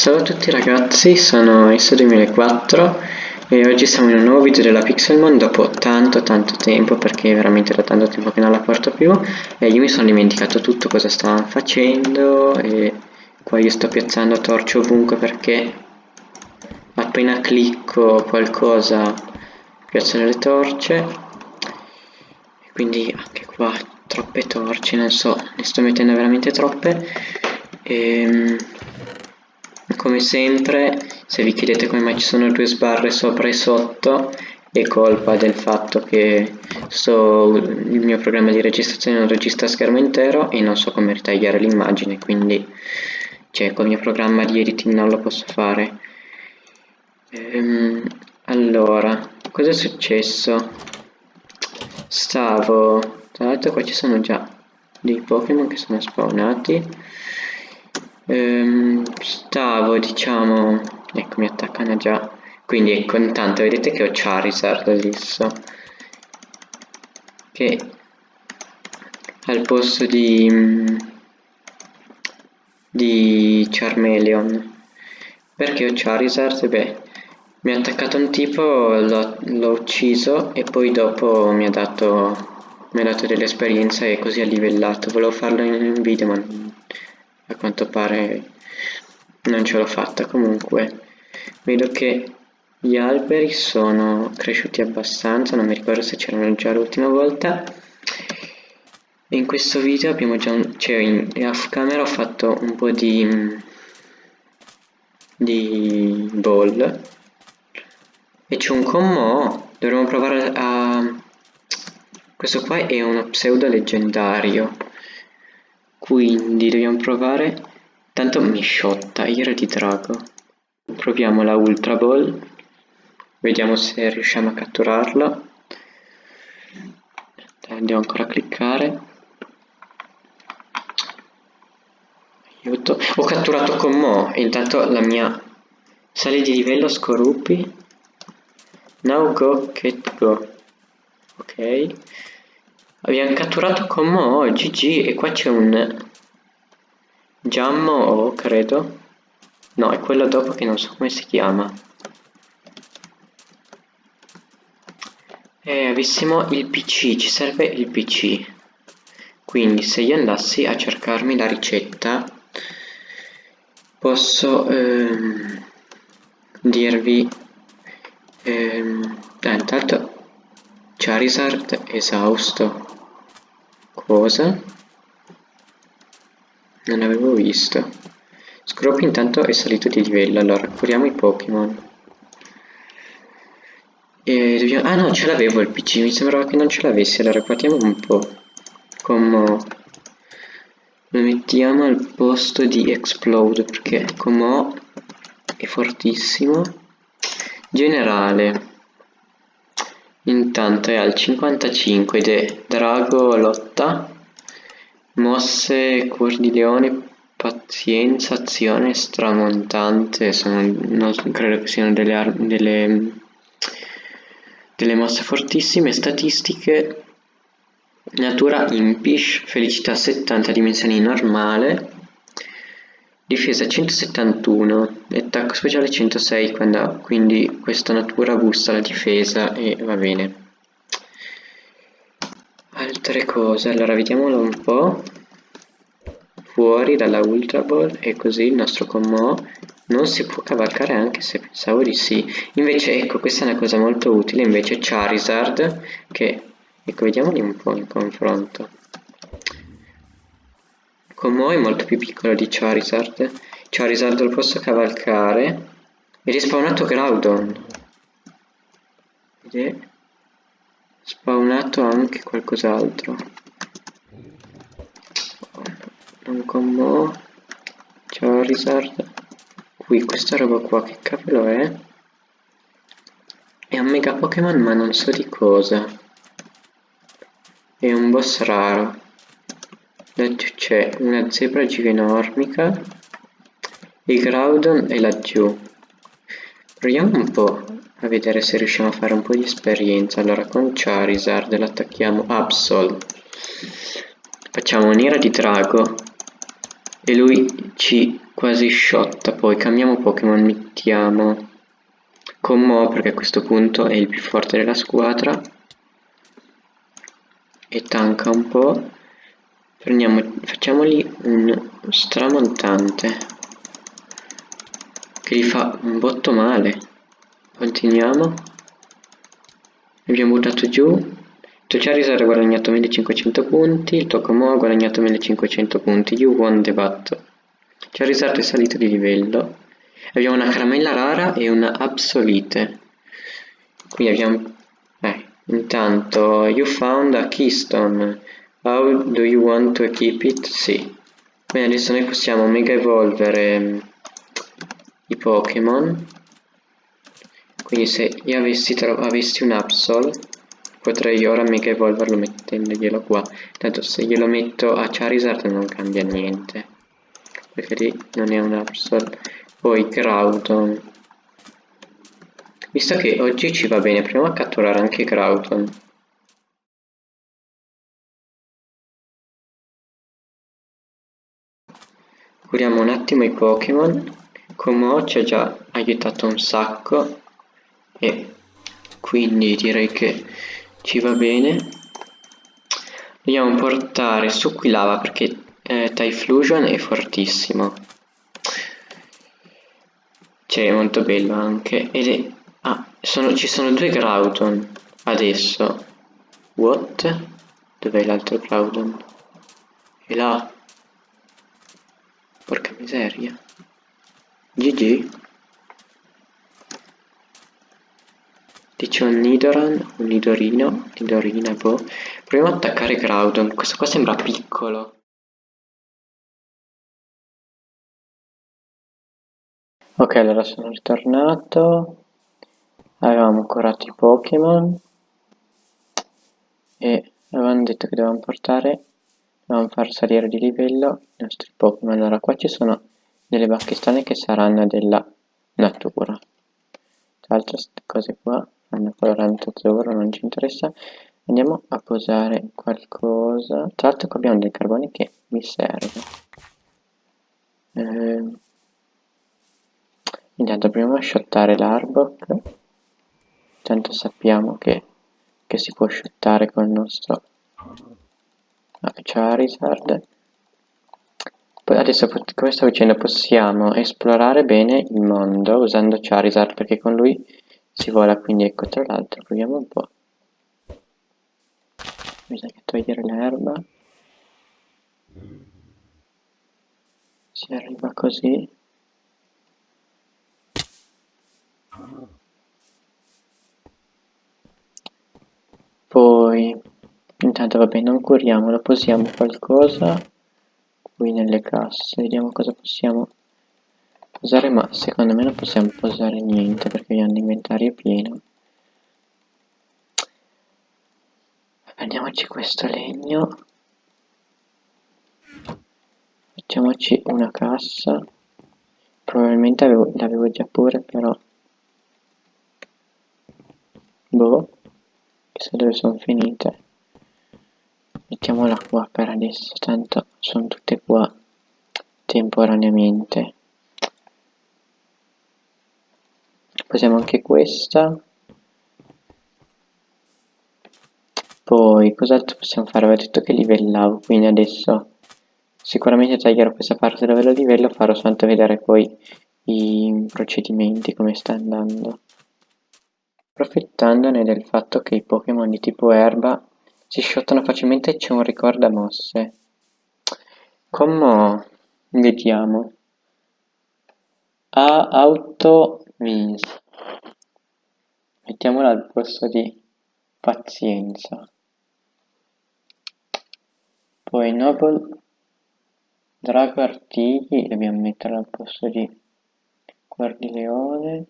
Ciao a tutti ragazzi, sono S2004 e oggi siamo in un nuovo video della Pixelmon dopo tanto tanto tempo perché veramente da tanto tempo che non la porto più e io mi sono dimenticato tutto cosa stavamo facendo e qua io sto piazzando torce ovunque perché appena clicco qualcosa piazzano le torce quindi anche qua troppe torce, non so, ne sto mettendo veramente troppe. E ehm, come sempre se vi chiedete come mai ci sono due sbarre sopra e sotto è colpa del fatto che sto, il mio programma di registrazione non registra schermo intero e non so come ritagliare l'immagine quindi cioè col mio programma di editing non lo posso fare. Ehm, allora cosa è successo? Stavo tra l'altro qua ci sono già dei Pokémon che sono spawnati. Ehm, stavo diciamo ecco mi attaccano già. Quindi ecco intanto vedete che ho Charizard adesso che al posto di di Charmeleon. Perché ho Charizard? Beh mi ha attaccato un tipo l'ho ucciso e poi dopo mi ha dato mi ha dato dell'esperienza e così ha livellato. Volevo farlo in un video ma a quanto pare non ce l'ho fatta comunque. Vedo che gli alberi sono cresciuti abbastanza non mi ricordo se c'erano già l'ultima volta. In questo video abbiamo già un, cioè in off camera ho fatto un po' di di ball. E c'è un commo dovremmo provare a questo qua è uno pseudo leggendario. Quindi dobbiamo provare tanto mi sciotta ira di drago. Proviamo la ultra ball. Vediamo se riusciamo a catturarla. Andiamo ancora a cliccare. Aiuto. Ho catturato con Mo. Intanto la mia sali di livello scoruppi now go get go. Ok. Abbiamo catturato con Mo GG e qua c'è un Giammo credo. No è quello dopo che non so come si chiama. E avessimo il pc ci serve il pc quindi se io andassi a cercarmi la ricetta posso ehm, dirvi ehm, ah, intanto Charizard esausto. Cosa? Non avevo visto. Scroppy intanto è salito di livello allora curiamo i Pokémon. Dobbiamo... ah no ce l'avevo il PC mi sembrava che non ce l'avessi allora guardiamo un po' come lo mettiamo al posto di Explode perché come è fortissimo. Generale. Intanto è al 55 ed è Drago lotta mosse cuor di leone pazienza azione stramontante sono, non credo che siano delle, delle, delle mosse fortissime statistiche natura impish felicità 70 dimensioni normale difesa 171 e attacco speciale 106 quando, quindi questa natura busta la difesa e va bene altre cose. Allora vediamolo un po' fuori dalla ultra ball e così il nostro commo non si può cavalcare anche se pensavo di sì. Invece ecco questa è una cosa molto utile. Invece Charizard che ecco vediamoli un po' in confronto. Commo è molto più piccolo di Charizard. Charizard lo posso cavalcare. Ed è spawnato Groudon. Ed spawnato anche qualcos'altro. Un combo. Charizard qui questa roba qua che cavolo è? È un mega Pokémon ma non so di cosa. È un boss raro. Laggiù c'è una zebra giganormica il Groudon è laggiù proviamo un po' a vedere se riusciamo a fare un po' di esperienza. Allora con Charizard l'attacchiamo Absol. Facciamo un'ira di drago. E lui ci quasi sciotta, poi cambiamo Pokémon, mettiamo con Mo perché a questo punto è il più forte della squadra. E tanca un po'. Prendiamo, facciamogli un stramontante che gli fa un botto male. Continuiamo. Abbiamo buttato giù. Il tuo Charizard ha guadagnato 1500 punti, il tuo Komo ha guadagnato 1500 punti. You won the battle. Charizard è salito di livello. Abbiamo una caramella rara e una absolite. Qui abbiamo... Eh, intanto, you found a keystone. How do you want to equip it? Sì. Bene, adesso noi possiamo mega evolvere mm, i Pokémon. Quindi se io avessi, avessi un Absol, potrei ora mega evolverlo mettendoglielo qua. Tanto se glielo metto a Charizard non cambia niente. Perché lì non è un Absol. Poi Groudon. Visto che oggi ci va bene, proviamo a catturare anche Groudon. Curiamo un attimo i Pokémon. Como ci ha già aiutato un sacco e quindi direi che ci va bene. Dobbiamo portare su Quilava perché eh, Typhlosion è fortissimo. Cioè è molto bello anche. Ed è... Ah, sono, ci sono due Groudon adesso. What? Dov'è l'altro Groudon? È là. Porca miseria. GG. Dice un Nidoran, un Nidorino, Nidorina, boh. Proviamo ad attaccare Groudon. Questo qua sembra piccolo. Ok, allora sono ritornato. Avevamo curato i Pokémon. E avevamo detto che dovevamo portare, dovevamo far salire di livello i nostri Pokémon. Allora, qua ci sono delle bacchistane che saranno della natura. Tra queste cose qua hanno coloranto azzurro, non ci interessa. Andiamo a posare qualcosa. Tra l'altro qua abbiamo dei carboni che mi serve. Eh, Intanto proviamo a shottare l'Arbok. Intanto sappiamo che, che, si può shottare con il nostro Charizard. Poi adesso come stavo dicendo possiamo esplorare bene il mondo usando Charizard perché con lui si vola quindi ecco tra l'altro proviamo un po'. Bisogna togliere l'erba. Si arriva così. Poi, intanto vabbè, non curiamolo, posiamo qualcosa qui nelle casse, vediamo cosa possiamo posare, ma secondo me non possiamo posare niente perché abbiamo l'inventario pieno. Prendiamoci questo legno, facciamoci una cassa, probabilmente l'avevo già pure però. Boh. Chissà dove sono finite. Mettiamola qua per adesso tanto sono tutte qua temporaneamente posiamo anche questa poi cos'altro possiamo fare? avevo detto che livellavo quindi adesso sicuramente taglierò questa parte dove lo livello farò soltanto vedere poi i procedimenti come sta andando Approfittandone del fatto che i Pokémon di tipo erba si shottano facilmente c'è un ricorda mosse. Come vediamo. A auto means. Mettiamola al posto di pazienza. Poi Noble Drago Artigli dobbiamo metterlo al posto di Guardileone.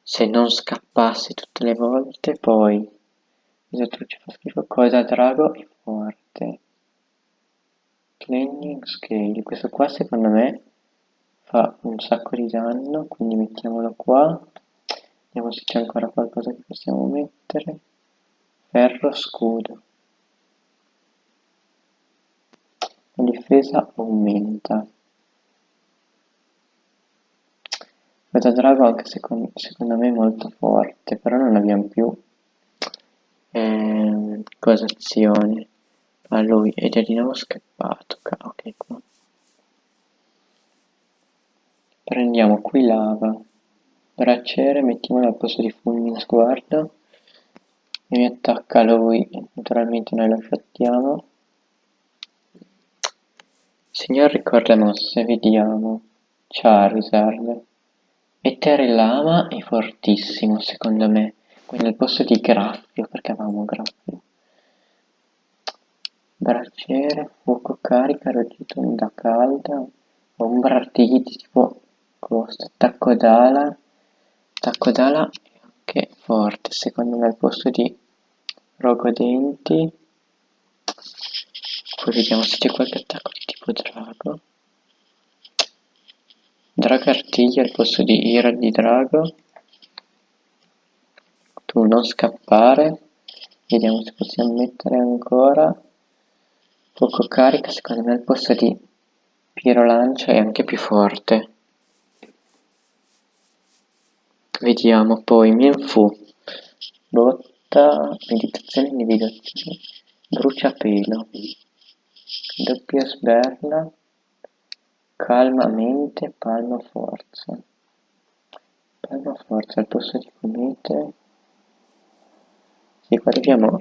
Se non scappasse tutte le volte poi esatto ci fa schifo? Cosa? Drago è forte. Clanging Scale. Questo qua secondo me fa un sacco di danno quindi mettiamolo qua vediamo se c'è ancora qualcosa che possiamo mettere. Ferro scudo. La difesa aumenta. Questa drago anche secondo, secondo me è molto forte, però non abbiamo più cosa azioni a lui è di nuovo scappato. Ok, qua. Prendiamo qui lava, bracciere, mettiamolo al posto di fulmine sguardo e mi attacca lui, naturalmente noi lo sciattiamo. Signor ricorda mosse, vediamo. Charizard. E Terelama è fortissimo secondo me. Quindi al posto di Graffio, perché avevamo Graffio. Bracciere, fuoco carica, reggito onda calda, ombra artigli tipo questo, attacco d'ala, attacco d'ala è anche forte, secondo me al posto di rogodenti. Poi vediamo se c'è qualche attacco di tipo drago. Drago artiglia al posto di ira di drago. Tu non scappare. Vediamo se possiamo mettere ancora poco carica, secondo me al posto di Piero Lancia è anche più forte. Vediamo poi Mienfu, botta, meditazione individuazione, bruciapelo, doppia sberla, calma mente, palma forza. Palma forza al posto di comete. Sì, qua dobbiamo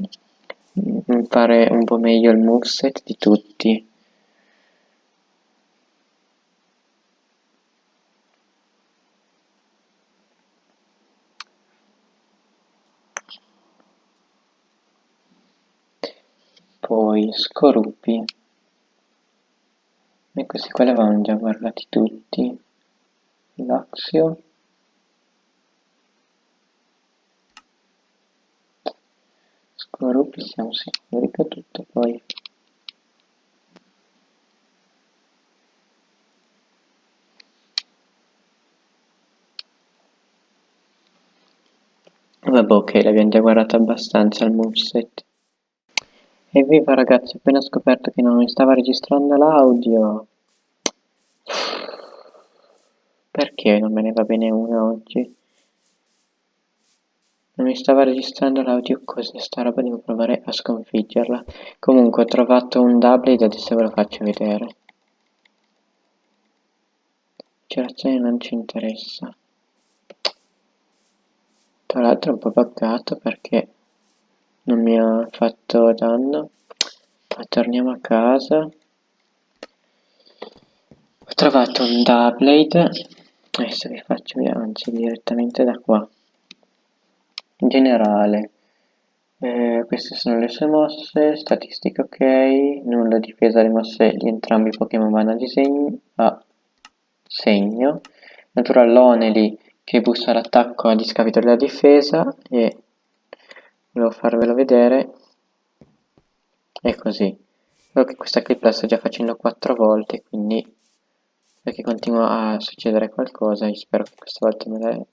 fare un po' meglio il moveset di tutti. Poi Scorupi e questi qua li avevamo già guardati tutti. Laxio. Scorupi siamo sicuri che tutto poi Vabbè ok, l'abbiamo già guardato abbastanza il moveset Evviva ragazzi, ho appena scoperto che non mi stava registrando l'audio. Perché non me ne va bene una oggi? Non mi stava registrando l'audio, cos'è sta roba? Devo provare a sconfiggerla. Comunque ho trovato un doublet, adesso ve lo faccio vedere. Cerazione non ci interessa. Tra l'altro è un po' buggato perché non mi ha fatto danno. Ma torniamo a casa. Ho trovato un Doublade adesso vi faccio vedere anzi direttamente da qua. In generale eh, queste sono le sue mosse statistiche ok nulla difesa le mosse di entrambi i Pokémon vanno a disegno a segno. Natural Lonely che bussa l'attacco a discapito della difesa e volevo farvelo vedere. È così. Solo che questa clip la sto già facendo quattro volte quindi perché continua a succedere qualcosa. E spero che questa volta me la,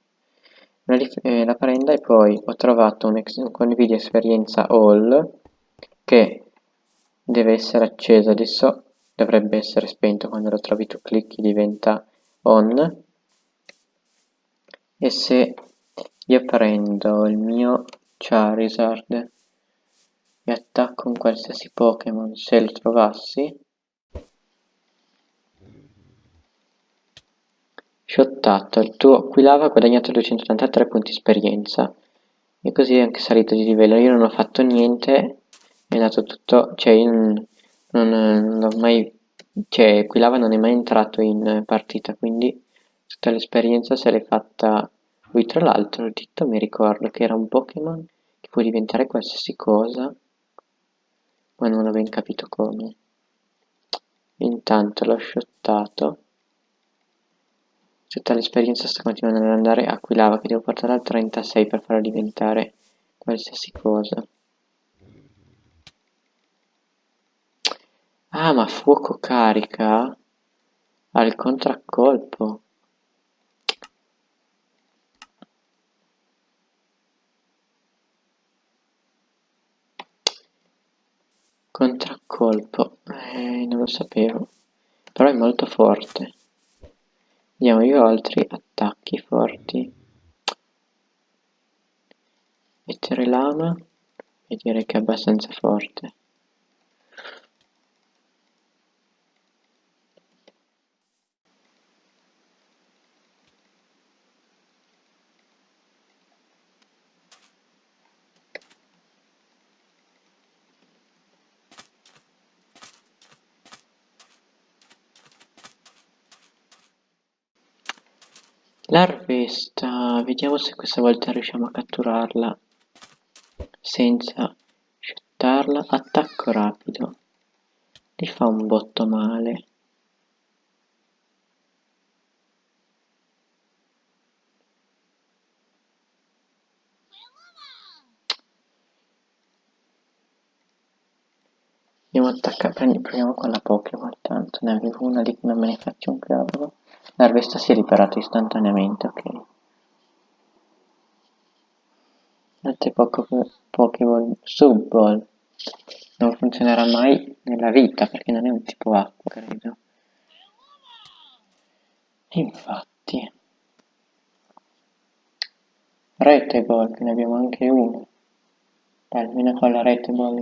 me la, eh, la prenda. E poi ho trovato un, un condividio esperienza all che deve essere acceso adesso. Dovrebbe essere spento quando lo trovi tu clicchi diventa on. E se io prendo il mio Charizard e attacco un qualsiasi Pokémon se lo trovassi. Shottato, il tuo Aquilava ha guadagnato 283 punti esperienza. E così è anche salito di livello, io non ho fatto niente, è andato tutto, cioè io non, non, non ho mai, cioè Aquilava non è mai entrato in partita, quindi tutta l'esperienza se l'è fatta lui tra l'altro, ditto mi ricordo che era un Pokémon che può diventare qualsiasi cosa, ma non ho ben capito come. Intanto l'ho shottato. Tutta l'esperienza sta continuando ad andare a Quilava che devo portare al 36 per farlo diventare qualsiasi cosa. Ah, ma fuoco carica al contraccolpo. Contraccolpo, eh, non lo sapevo, però è molto forte. Vediamo io altri attacchi. forti. Mettere lama e direi che è abbastanza forte. L'arvesta, vediamo se questa volta riusciamo a catturarla senza shuttarla. Attacco rapido. Li fa un botto male. Andiamo a attaccare, proviamo con la Pokémon, tanto ne avevo una lì che non me ne faccio un cavolo. L'arvesta si è riparato istantaneamente, ok. Altre Pokéball Subball non funzionerà mai nella vita perché non è un tipo acqua, credo. Infatti. Che ne abbiamo anche uno. Almeno con la rete ball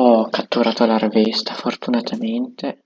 Ho catturato la rivista, fortunatamente.